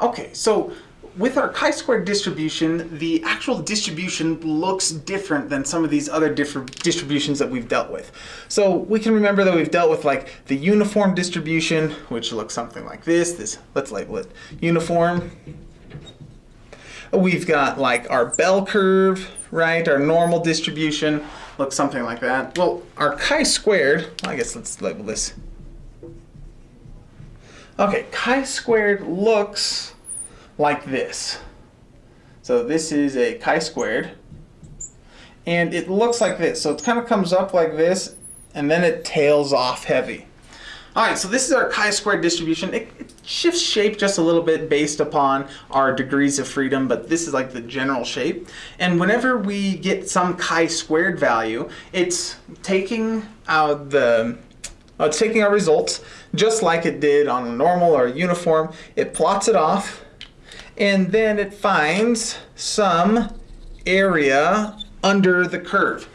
Okay, so with our chi-squared distribution, the actual distribution looks different than some of these other different distributions that we've dealt with. So we can remember that we've dealt with like the uniform distribution, which looks something like this. This let's label it uniform. We've got like our bell curve, right? Our normal distribution looks something like that. Well, our chi-squared, I guess let's label this. Okay, chi-squared looks like this. So this is a chi-squared, and it looks like this. So it kind of comes up like this, and then it tails off heavy. All right, so this is our chi-squared distribution. It, it, shifts shape just a little bit based upon our degrees of freedom, but this is like the general shape. And whenever we get some chi-squared value, it's taking out the uh, it's taking our results just like it did on a normal or a uniform. It plots it off, and then it finds some area under the curve.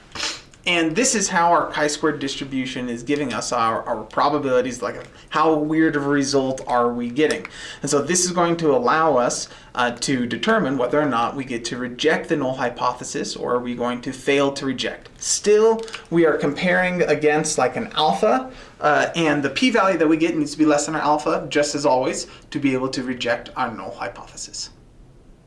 And this is how our chi-squared distribution is giving us our, our probabilities, like how weird of a result are we getting. And so this is going to allow us uh, to determine whether or not we get to reject the null hypothesis or are we going to fail to reject. Still, we are comparing against like an alpha, uh, and the p-value that we get needs to be less than our alpha, just as always, to be able to reject our null hypothesis.